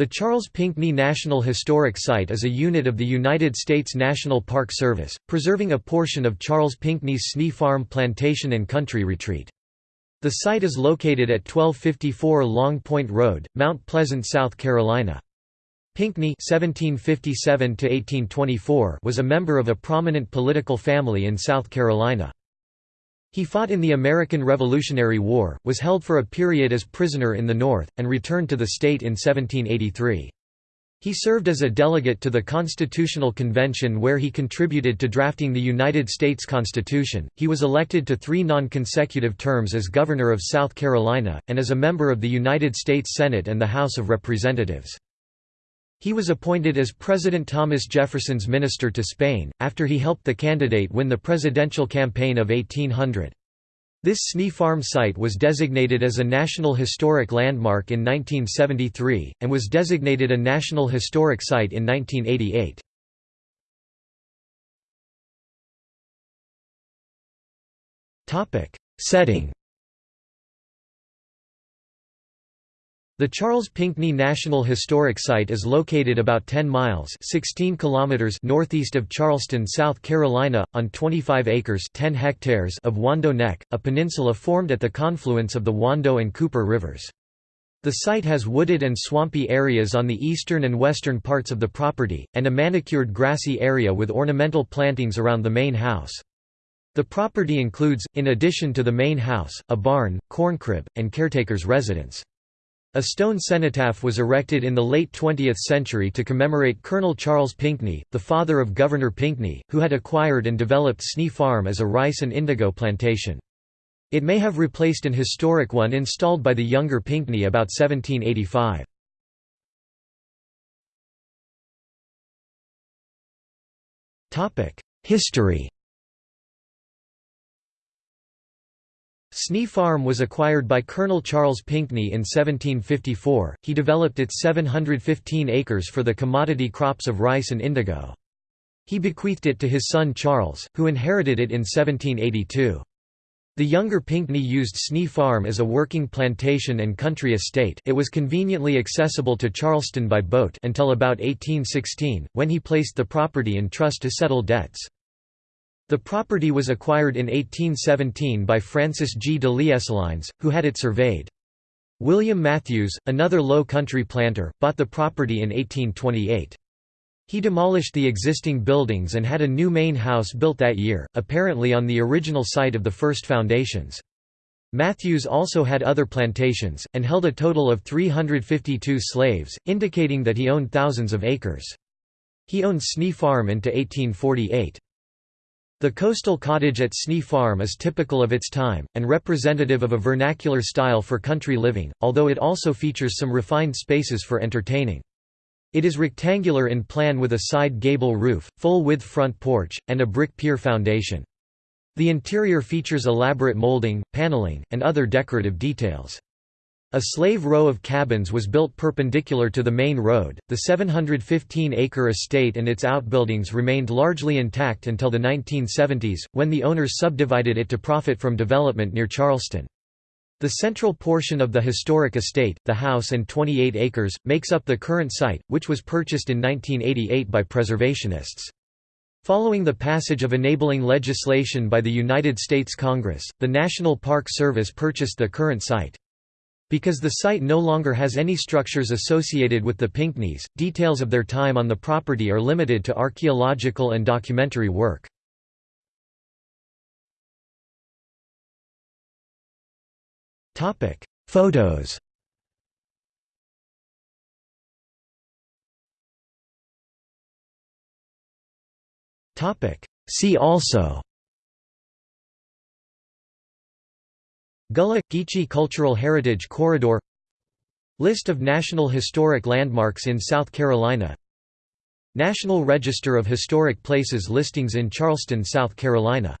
The Charles Pinckney National Historic Site is a unit of the United States National Park Service, preserving a portion of Charles Pinckney's Snee Farm plantation and country retreat. The site is located at 1254 Long Point Road, Mount Pleasant, South Carolina. Pinckney (1757–1824) was a member of a prominent political family in South Carolina. He fought in the American Revolutionary War, was held for a period as prisoner in the North, and returned to the state in 1783. He served as a delegate to the Constitutional Convention where he contributed to drafting the United States Constitution. He was elected to three non consecutive terms as Governor of South Carolina, and as a member of the United States Senate and the House of Representatives. He was appointed as President Thomas Jefferson's minister to Spain, after he helped the candidate win the presidential campaign of 1800. This Snee Farm site was designated as a National Historic Landmark in 1973, and was designated a National Historic Site in 1988. Setting The Charles Pinckney National Historic Site is located about 10 miles 16 kilometers northeast of Charleston, South Carolina, on 25 acres 10 hectares of Wando Neck, a peninsula formed at the confluence of the Wando and Cooper rivers. The site has wooded and swampy areas on the eastern and western parts of the property, and a manicured grassy area with ornamental plantings around the main house. The property includes, in addition to the main house, a barn, corncrib, and caretaker's residence. A stone cenotaph was erected in the late 20th century to commemorate Colonel Charles Pinckney, the father of Governor Pinckney, who had acquired and developed Snee Farm as a rice and indigo plantation. It may have replaced an historic one installed by the younger Pinckney about 1785. History Snee Farm was acquired by Colonel Charles Pinckney in 1754. He developed its 715 acres for the commodity crops of rice and indigo. He bequeathed it to his son Charles, who inherited it in 1782. The younger Pinckney used Snee Farm as a working plantation and country estate it was conveniently accessible to Charleston by boat until about 1816, when he placed the property in trust to settle debts. The property was acquired in 1817 by Francis G. de L'Esselines, who had it surveyed. William Matthews, another Low Country planter, bought the property in 1828. He demolished the existing buildings and had a new main house built that year, apparently on the original site of the first foundations. Matthews also had other plantations, and held a total of 352 slaves, indicating that he owned thousands of acres. He owned Snee Farm into 1848. The coastal cottage at Snee Farm is typical of its time, and representative of a vernacular style for country living, although it also features some refined spaces for entertaining. It is rectangular in plan with a side gable roof, full-width front porch, and a brick pier foundation. The interior features elaborate molding, paneling, and other decorative details. A slave row of cabins was built perpendicular to the main road. The 715-acre estate and its outbuildings remained largely intact until the 1970s, when the owners subdivided it to profit from development near Charleston. The central portion of the historic estate, the house and 28 acres, makes up the current site, which was purchased in 1988 by preservationists. Following the passage of enabling legislation by the United States Congress, the National Park Service purchased the current site. Because the site no longer has any structures associated with the Pinckneys, details of their time on the property are limited to archaeological and documentary work. Photos See also Gullah – Geechee Cultural Heritage Corridor List of National Historic Landmarks in South Carolina. National Register of Historic Places listings in Charleston, South Carolina